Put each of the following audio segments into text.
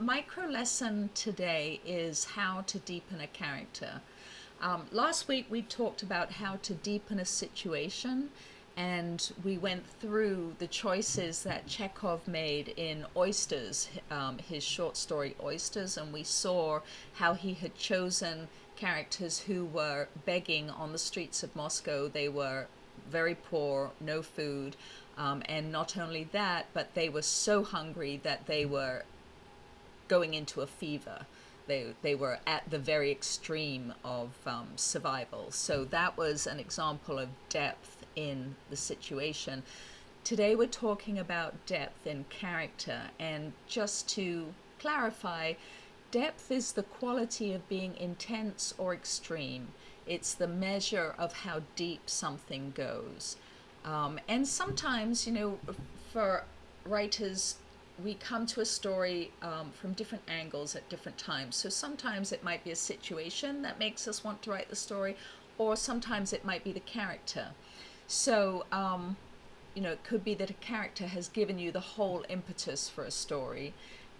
micro lesson today is how to deepen a character. Um, last week we talked about how to deepen a situation and we went through the choices that Chekhov made in Oysters, um, his short story Oysters, and we saw how he had chosen characters who were begging on the streets of Moscow. They were very poor, no food, um, and not only that, but they were so hungry that they were going into a fever. They, they were at the very extreme of um, survival. So that was an example of depth in the situation. Today we're talking about depth in character, and just to clarify, depth is the quality of being intense or extreme. It's the measure of how deep something goes. Um, and sometimes, you know, for writers, we come to a story um, from different angles at different times. So sometimes it might be a situation that makes us want to write the story, or sometimes it might be the character. So, um, you know, it could be that a character has given you the whole impetus for a story,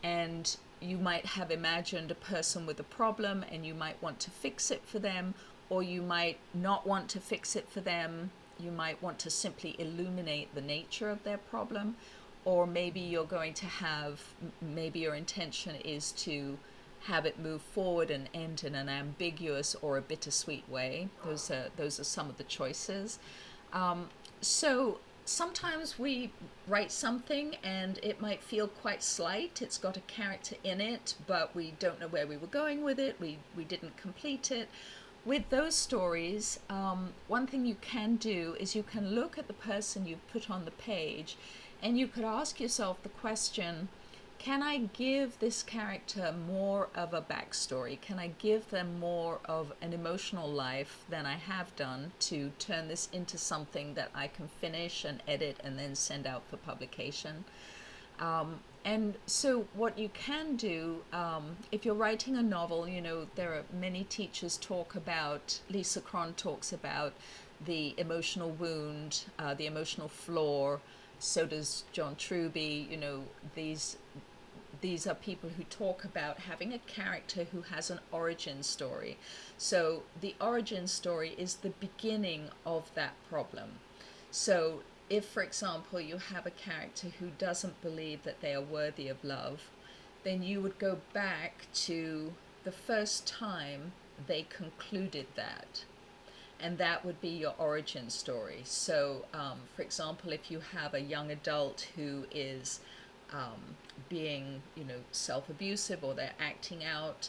and you might have imagined a person with a problem and you might want to fix it for them, or you might not want to fix it for them. You might want to simply illuminate the nature of their problem, or maybe you're going to have, maybe your intention is to have it move forward and end in an ambiguous or a bittersweet way. Those are, those are some of the choices. Um, so sometimes we write something and it might feel quite slight. It's got a character in it, but we don't know where we were going with it. We, we didn't complete it. With those stories, um, one thing you can do is you can look at the person you've put on the page and you could ask yourself the question, can I give this character more of a backstory? Can I give them more of an emotional life than I have done to turn this into something that I can finish and edit and then send out for publication? Um, and so what you can do, um, if you're writing a novel, you know, there are many teachers talk about, Lisa Cron talks about the emotional wound, uh, the emotional flaw, so does John Truby. You know, these these are people who talk about having a character who has an origin story. So the origin story is the beginning of that problem. So if, for example, you have a character who doesn't believe that they are worthy of love, then you would go back to the first time they concluded that and that would be your origin story. So, um, for example, if you have a young adult who is um, being, you know, self-abusive or they're acting out,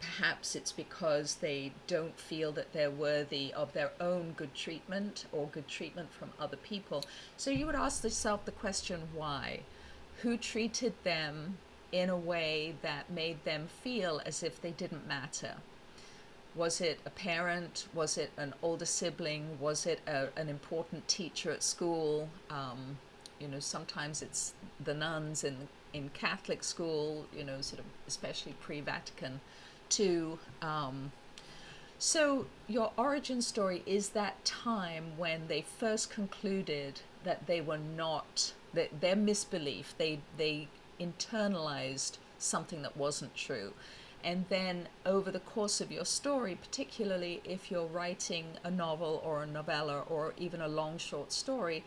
perhaps it's because they don't feel that they're worthy of their own good treatment or good treatment from other people. So you would ask yourself the question, why? Who treated them in a way that made them feel as if they didn't matter? Was it a parent? Was it an older sibling? Was it a, an important teacher at school? Um, you know, sometimes it's the nuns in in Catholic school. You know, sort of especially pre-Vatican II. Um, so your origin story is that time when they first concluded that they were not that their misbelief. They they internalized something that wasn't true and then over the course of your story, particularly if you're writing a novel or a novella or even a long short story,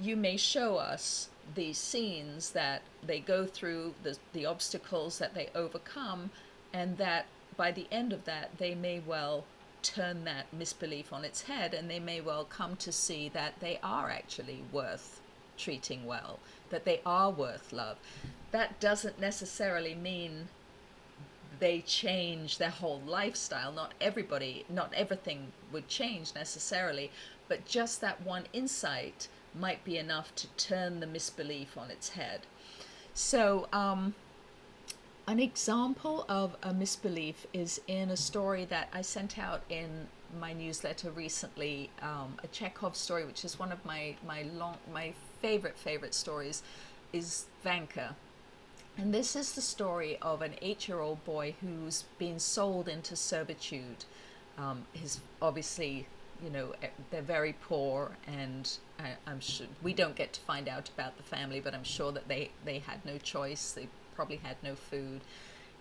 you may show us these scenes that they go through, the, the obstacles that they overcome, and that by the end of that, they may well turn that misbelief on its head and they may well come to see that they are actually worth treating well, that they are worth love. That doesn't necessarily mean they change their whole lifestyle. Not everybody, not everything would change necessarily, but just that one insight might be enough to turn the misbelief on its head. So, um, an example of a misbelief is in a story that I sent out in my newsletter recently, um, a Chekhov story, which is one of my my long my favorite favorite stories, is Vanka, and this is the story of an eight-year-old boy who's been sold into servitude. Um, his obviously, you know, eh, they're very poor, and I, am sure we don't get to find out about the family, but I'm sure that they they had no choice. They probably had no food.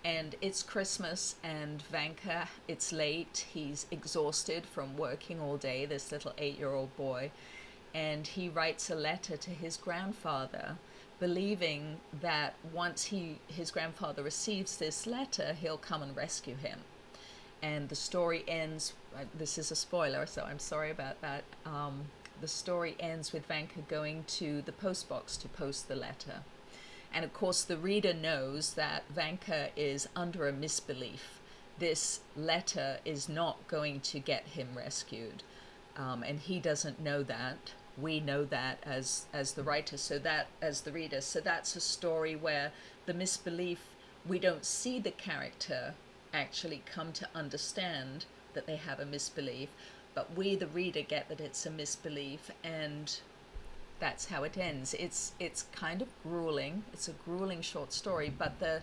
And it's Christmas, and Vanka, it's late. He's exhausted from working all day, this little eight year old boy. And he writes a letter to his grandfather, believing that once he, his grandfather receives this letter, he'll come and rescue him and the story ends. Uh, this is a spoiler, so I'm sorry about that. Um, the story ends with Vanka going to the post box to post the letter. And of course, the reader knows that Vanka is under a misbelief. This letter is not going to get him rescued. Um, and he doesn't know that. We know that as, as the writer, so that as the reader. So that's a story where the misbelief, we don't see the character actually come to understand that they have a misbelief, but we, the reader, get that it's a misbelief, and that's how it ends. It's it's kind of grueling. It's a grueling short story, but the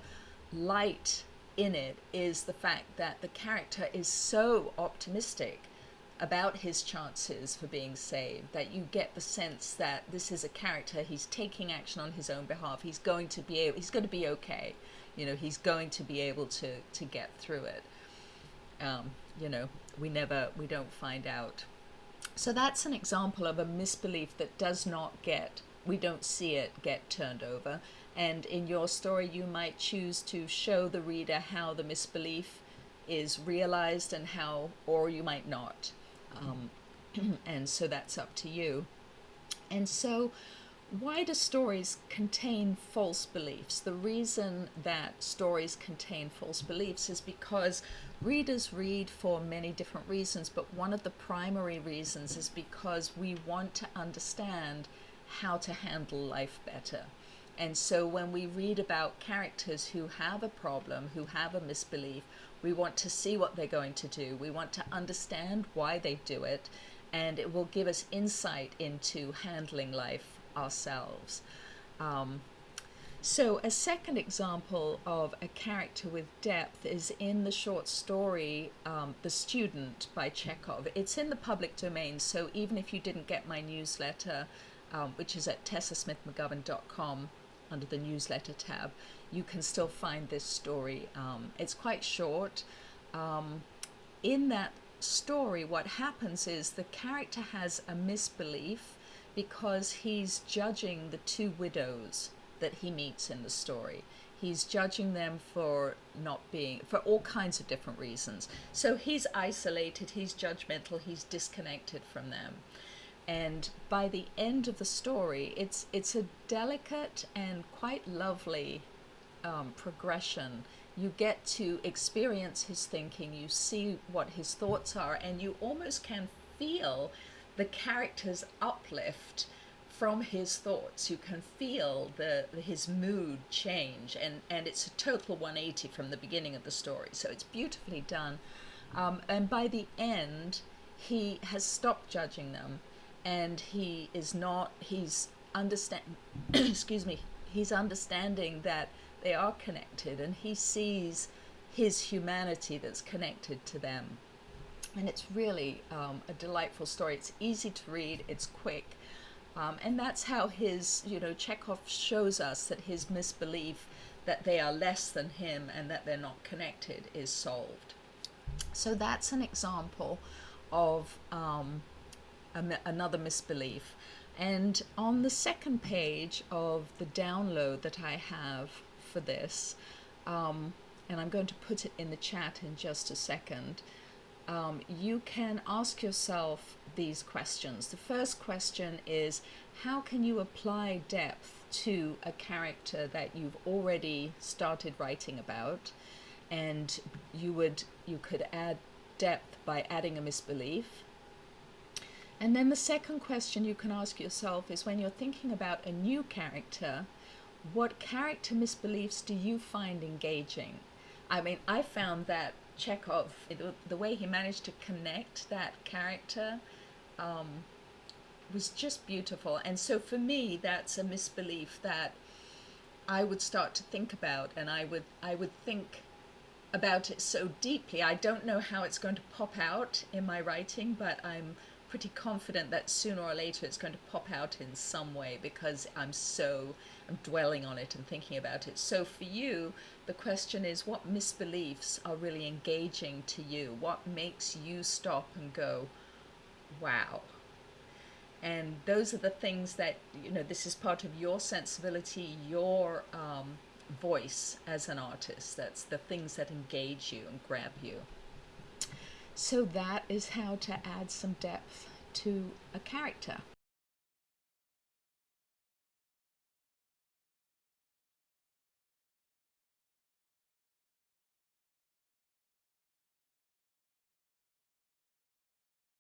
light in it is the fact that the character is so optimistic about his chances for being saved that you get the sense that this is a character he's taking action on his own behalf he's going to be able he's going to be okay. You know he's going to be able to to get through it. Um, you know we never we don't find out. So that's an example of a misbelief that does not get we don't see it get turned over. And in your story you might choose to show the reader how the misbelief is realized and how or you might not um, and so that's up to you and so why do stories contain false beliefs? The reason that stories contain false beliefs is because readers read for many different reasons, but one of the primary reasons is because we want to understand how to handle life better. And so when we read about characters who have a problem, who have a misbelief, we want to see what they're going to do. We want to understand why they do it, and it will give us insight into handling life ourselves. Um, so, a second example of a character with depth is in the short story um, The Student by Chekhov. It's in the public domain, so even if you didn't get my newsletter, um, which is at tessasmithmcgovern.com under the newsletter tab, you can still find this story. Um, it's quite short. Um, in that story, what happens is the character has a misbelief because he's judging the two widows that he meets in the story. He's judging them for not being, for all kinds of different reasons. So he's isolated, he's judgmental, he's disconnected from them. And by the end of the story, it's it's a delicate and quite lovely um, progression. You get to experience his thinking, you see what his thoughts are, and you almost can feel the character's uplift from his thoughts. You can feel the his mood change, and and it's a total 180 from the beginning of the story. So it's beautifully done, um, and by the end, he has stopped judging them, and he is not. He's understand. excuse me. He's understanding that they are connected, and he sees his humanity that's connected to them and it's really um, a delightful story. It's easy to read, it's quick, um, and that's how his, you know, Chekhov shows us that his misbelief that they are less than him and that they're not connected is solved. So that's an example of um, another misbelief. And on the second page of the download that I have for this, um, and I'm going to put it in the chat in just a second, um, you can ask yourself these questions. The first question is how can you apply depth to a character that you've already started writing about? And you would you could add depth by adding a misbelief. And then the second question you can ask yourself is when you're thinking about a new character, what character misbeliefs do you find engaging? I mean, I found that Chekhov, the way he managed to connect that character um, was just beautiful. And so for me, that's a misbelief that I would start to think about, and I would I would think about it so deeply. I don't know how it's going to pop out in my writing, but I'm pretty confident that sooner or later it's going to pop out in some way because I'm so I'm dwelling on it and thinking about it. So for you, the question is what misbeliefs are really engaging to you? What makes you stop and go, wow? And those are the things that, you know, this is part of your sensibility, your um, voice as an artist. That's the things that engage you and grab you. So that is how to add some depth to a character.